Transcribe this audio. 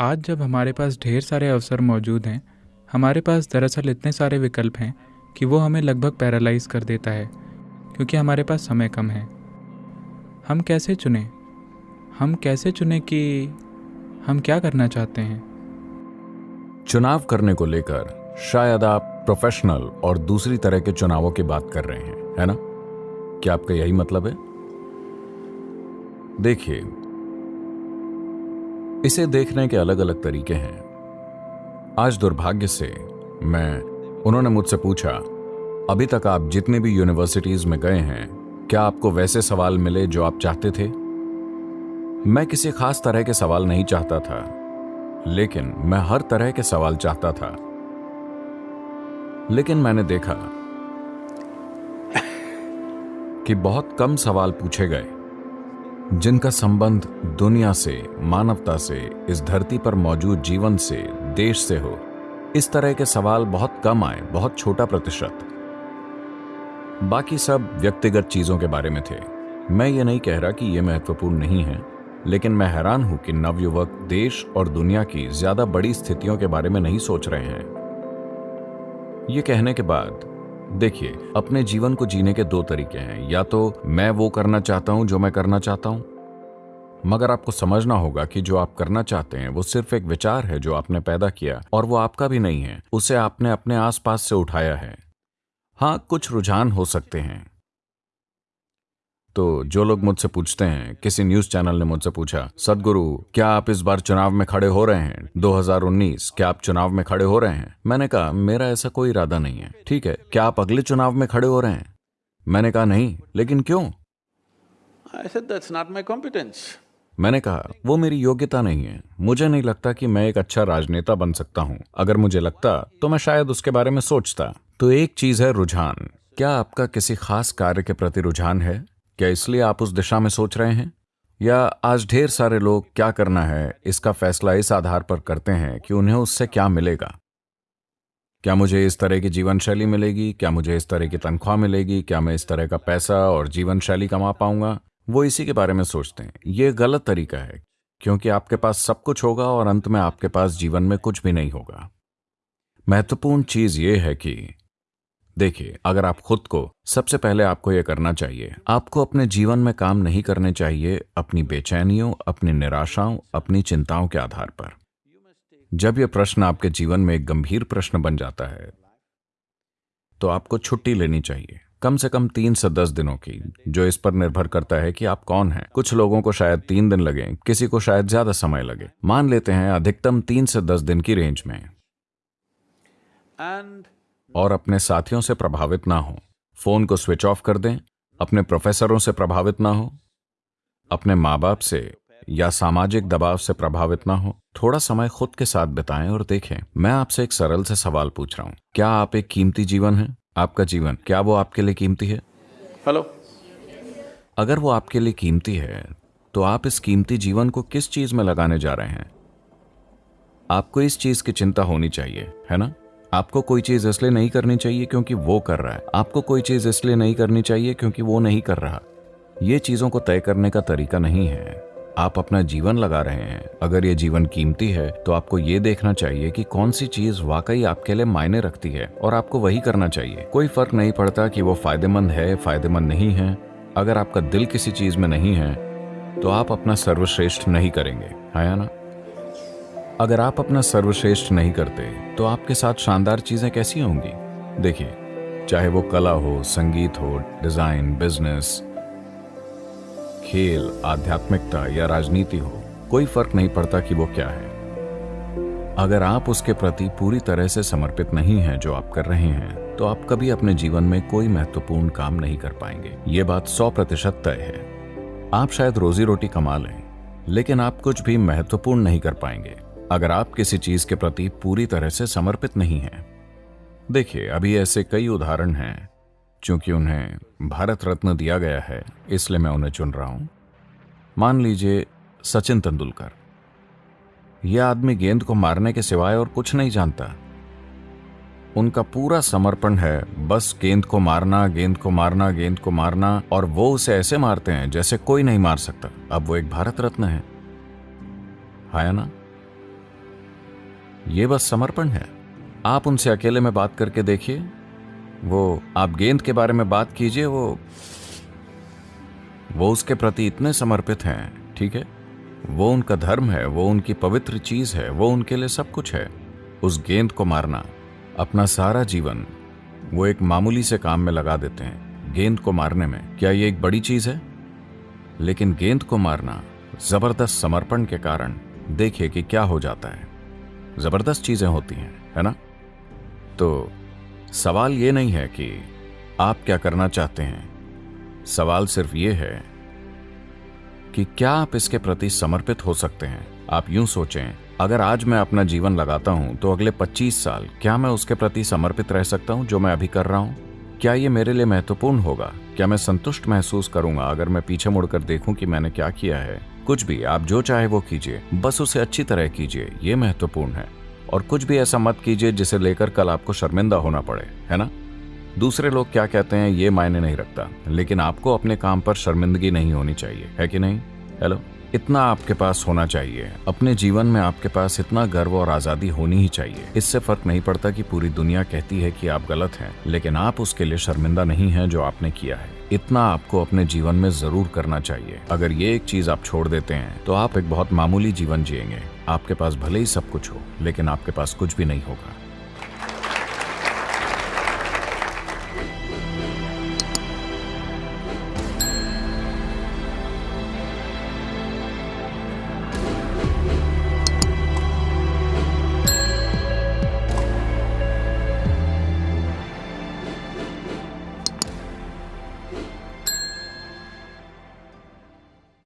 आज जब हमारे पास ढेर सारे अवसर मौजूद हैं, हमारे पास दरअसल इतने सारे विकल्प हैं कि वो हमें लगभग पैरालाइज कर देता है, क्योंकि हमारे पास समय कम है। हम कैसे चुने? हम कैसे चुने कि हम क्या करना चाहते हैं? चुनाव करने को लेकर शायद आप प्रोफेशनल और दूसरी तरह के चुनावों की बात कर रहे हैं, है ना? क्या आपका यही मतलब है? देखिए इसे देखने के अलग अलग तरीके हैं। आज दुर्भाग्य से मैं, उन्होंने मुझसे पूछा, अभी तक आप जितने भी यूनिवर्सिटीज में गए हैं, क्या आपको वैसे सवाल मिले जो आप चाहते थे? मैं किसी खास तरह के सवाल नहीं चाहता था, लेकिन मैं हर तरह के सवाल चाहता था। लेकिन मैंने देखा कि बहुत कम सवाल पूछे गए। जिनका संबंध दुनिया से, मानवता से, इस धरती पर मौजूद जीवन से, देश से हो, इस तरह के सवाल बहुत कम आए, बहुत छोटा प्रतिशत। बाकी सब व्यक्तिगत चीज़ों के बारे में थे। मैं ये नहीं कह रहा कि यह महत्वपूर्ण नहीं है, लेकिन मैं हैरान हूँ कि नवयुवक देश और दुनिया की ज़्यादा बड़ी स्थितियों के बारे में नहीं सोच रहे हैं। ये कहने के बाद देखिए, अपने जीवन को जीने के दो तरीके हैं। या तो मैं वो करना चाहता हूँ जो मैं करना चाहता हूँ, मगर आपको समझना होगा कि जो आप करना चाहते हैं वो सिर्फ़ एक विचार है जो आपने पैदा किया और वो आपका भी नहीं है, उसे आपने अपने आसपास से उठाया है। हाँ कुछ रुझान हो सकते हैं। तो जो लोग मुझसे पूछते हैं किसी न्यूज़ चैनल ने मुझसे पूछा सदगुरु क्या आप इस बार चुनाव में खड़े हो रहे हैं? 2019 क्या आप चुनाव में खड़े हो रहे हैं? मैंने कहा मेरा ऐसा कोई इरादा नहीं है ठीक है क्या आप अगले चुनाव में खड़े हो रहे हैं? मैंने कहा नहीं लेकिन क्यों? I said, that's not my competence. मैंने कहा वो मेरी योग्यता नहीं है मुझे नहीं लगता कि मैं एक अच्छा राजनेता बन सकता हूँ। अगर मुझे लगता तो मैं शायद उसके बारे में सोचता। तो एक चीज़ है रुझान। क्या आपका किसी खास कार्य के प्रति रुझान है? क्या इसलिए आप उस दिशा में सोच रहे हैं? या आज ढेर सारे लोग क्या करना है, इसका फैसला इस आधार पर करते हैं कि उन्हें उससे क्या मिलेगा? क्या मुझे इस तरह की जीवन शैली मिलेगी? क्या मुझे इस तरह की तनख्वाह मिलेगी? क्या मैं इस तरह का पैसा और जीवन शैली कमा पाऊँगा? वो इसी के बारे में सोचते हैं। ये गलत तरीका है, क्योंकि आपके पास सब कुछ होगा और अंत में आपके पास जीवन में कुछ भी नहीं होगा। महत्वपूर्ण चीज़ ये है कि देखिए, अगर आप खुद को, सबसे पहले आपको यह करना चाहिए, आपको अपने जीवन में काम नहीं करने चाहिए अपनी बेचैनियों, अपनी निराशाओं, अपनी चिंताओं के आधार पर। जब यह प्रश्न आपके जीवन में एक गंभीर प्रश्न बन जाता है तो आपको छुट्टी लेनी चाहिए। कम से कम तीन से दस दिनों की, जो इस पर निर्भर करता है कि आप कौन हैं। कुछ लोगों को शायद तीन दिन लगे, किसी को शायद ज़्यादा समय लगे। मान लेते हैं अधिकतम तीन से दस दिन की रेंज में। And और अपने साथियों से प्रभावित ना हो। फ़ोन को स्विच ऑफ़ कर दें अपने प्रोफेसरों से प्रभावित ना हो अपने माँ बाप से या सामाजिक दबाव से प्रभावित ना हो। थोड़ा समय खुद के साथ बिताएँ और देखें। मैं आपसे एक सरल से सवाल पूछ रहा हूँ। क्या आप एक कीमती जीवन है? आपका जीवन क्या वो आपके लिए कीमती है? हेलो। अगर वो आपके लिए कीमती है तो आप इस कीमती जीवन को किस चीज़ में लगाने जा रहे हैं? आपको इस चीज़ की चिंता होनी चाहिए है ना? आपको कोई चीज़ इसलिए नहीं करनी चाहिए क्योंकि वो कर रहा है। आपको कोई चीज़ इसलिए नहीं करनी चाहिए क्योंकि वो नहीं कर रहा। ये चीज़ों को तय करने का तरीका नहीं है। आप अपना जीवन लगा रहे हैं। अगर ये जीवन कीमती है तो आपको ये देखना चाहिए कि कौन सी चीज़ वाकई आपके लिए मायने रखती है और आपको वही करना चाहिए। कोई फ़र्क नहीं पड़ता कि वो फ़ायदेमंद है, फ़ायदेमंद नहीं है। अगर आपका दिल किसी चीज़ में नहीं है तो आप अपना सर्वश्रेष्ठ नहीं करेंगे। है ना? अगर आप अपना सर्वश्रेष्ठ नहीं करते तो आपके साथ शानदार चीज़ें कैसी होंगी? देखिए, चाहे वो कला हो, संगीत हो, डिज़ाइन, बिज़नेस, खेल, आध्यात्मिकता या राजनीति हो, कोई फ़र्क नहीं पड़ता कि वो क्या है। अगर आप उसके प्रति पूरी तरह से समर्पित नहीं हैं जो आप कर रहे हैं तो आप कभी अपने जीवन में कोई महत्वपूर्ण काम नहीं कर पाएँगे। ये बात सौ प्रतिशत तय है। आप शायद रोजी रोटी कमा लें, लेकिन आप कुछ भी महत्वपूर्ण नहीं कर पाएँगे। अगर आप किसी चीज़ के प्रति पूरी तरह से समर्पित नहीं हैं। देखिए, अभी ऐसे कई उदाहरण हैं, चूँकि उन्हें भारत रत्न दिया गया है, इसलिए मैं उन्हें चुन रहा हूँ। मान लीजिए, सचिन तेंदुलकर। यह आदमी गेंद को मारने के सिवाय और कुछ नहीं जानता। उनका पूरा समर्पण है, बस गेंद को मारना, गेंद को मारना, गेंद को मारना, और वो उसे ऐसे मारते हैं जैसे कोई नहीं मार सकता। अब वो एक भारत रत्न है। है ना? ये बस समर्पण है। आप उनसे अकेले में बात करके देखिए। वो, आप गेंद के बारे में बात कीजिए, वो वो उसके प्रति इतने समर्पित हैं, ठीक है? वो उनका धर्म है, वो उनकी पवित्र चीज़ है, वो उनके लिए सब कुछ है। उस गेंद को मारना, अपना सारा जीवन, वो एक मामूली से काम में लगा देते हैं, गेंद को मारने में। क्या ये एक बड़ी चीज़ है? लेकिन गेंद को मारना, ज़बरदस्त समर्पण के कारण, देखिए कि क्या हो जाता है। ज़बरदस्त चीज़ें होती हैं, है ना? तो सवाल ये नहीं है कि आप क्या करना चाहते हैं। सवाल सिर्फ़ ये है कि क्या आप इसके प्रति समर्पित हो सकते हैं? आप यूँ सोचें, अगर आज मैं अपना जीवन लगाता हूँ तो अगले 25 साल क्या मैं उसके प्रति समर्पित रह सकता हूँ जो मैं अभी कर रहा हूँ? क्या ये मेरे लिए महत्वपूर्ण होगा? क्या मैं संतुष्ट महसूस करूँगा अगर मैं पीछे मुड़कर देखूँ कि मैंने क्या किया है? कुछ भी आप जो चाहे वो कीजिए, बस उसे अच्छी तरह कीजिए, ये महत्वपूर्ण है। और कुछ भी ऐसा मत कीजिए जिसे लेकर कल आपको शर्मिंदा होना पड़े, है ना? दूसरे लोग क्या कहते हैं, ये मायने नहीं रखता, लेकिन आपको अपने काम पर शर्मिंदगी नहीं होनी चाहिए, है कि नहीं? हेलो इतना आपके पास होना चाहिए। अपने जीवन में आपके पास इतना गर्व और आज़ादी होनी ही चाहिए। इससे फ़र्क नहीं पड़ता कि पूरी दुनिया कहती है कि आप गलत हैं, लेकिन आप उसके लिए शर्मिंदा नहीं हैं जो आपने किया है। इतना आपको अपने जीवन में ज़रूर करना चाहिए। अगर ये एक चीज़ आप छोड़ देते हैं तो आप एक बहुत मामूली जीवन जिएँगे। आपके पास भले ही सब कुछ हो, लेकिन आपके पास कुछ भी नहीं होगा।